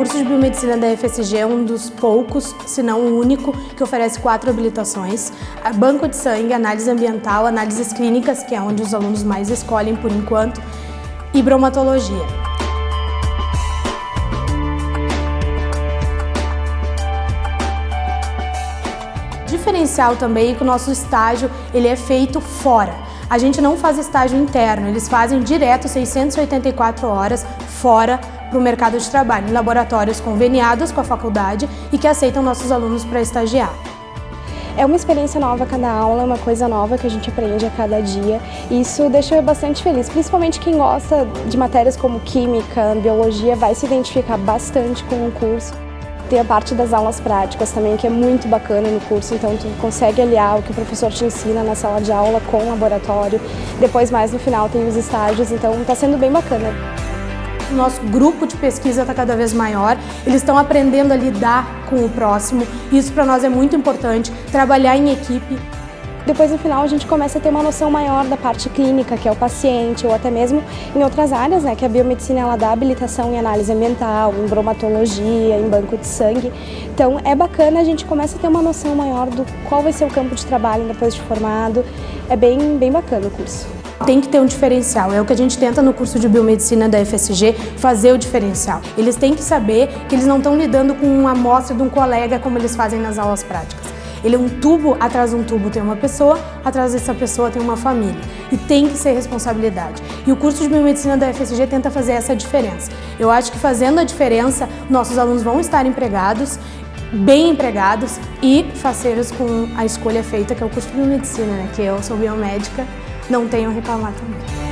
Biomedicina da FSG é um dos poucos, se não o único, que oferece quatro habilitações. Banco de sangue, análise ambiental, análises clínicas, que é onde os alunos mais escolhem por enquanto, e bromatologia. Diferencial também é que o nosso estágio ele é feito fora. A gente não faz estágio interno, eles fazem direto 684 horas fora para o mercado de trabalho, em laboratórios conveniados com a faculdade e que aceitam nossos alunos para estagiar. É uma experiência nova cada aula, é uma coisa nova que a gente aprende a cada dia e isso deixa eu bastante feliz, principalmente quem gosta de matérias como química, biologia, vai se identificar bastante com o curso. Tem a parte das aulas práticas também, que é muito bacana no curso, então tu consegue aliar o que o professor te ensina na sala de aula com o laboratório. Depois, mais no final, tem os estágios, então está sendo bem bacana. Nosso grupo de pesquisa está cada vez maior, eles estão aprendendo a lidar com o próximo, isso para nós é muito importante, trabalhar em equipe. Depois, no final, a gente começa a ter uma noção maior da parte clínica, que é o paciente, ou até mesmo em outras áreas, né, que a biomedicina ela dá habilitação em análise ambiental, em bromatologia, em banco de sangue. Então, é bacana, a gente começa a ter uma noção maior do qual vai ser o campo de trabalho depois de formado. É bem, bem bacana o curso. Tem que ter um diferencial, é o que a gente tenta no curso de Biomedicina da FSG, fazer o diferencial. Eles têm que saber que eles não estão lidando com uma amostra de um colega como eles fazem nas aulas práticas. Ele é um tubo, atrás de um tubo tem uma pessoa, atrás dessa pessoa tem uma família. E tem que ser responsabilidade. E o curso de Biomedicina da FSG tenta fazer essa diferença. Eu acho que fazendo a diferença, nossos alunos vão estar empregados, bem empregados e faceiros com a escolha feita, que é o curso de Biomedicina, né? que eu sou biomédica, não tenho a reclamar também.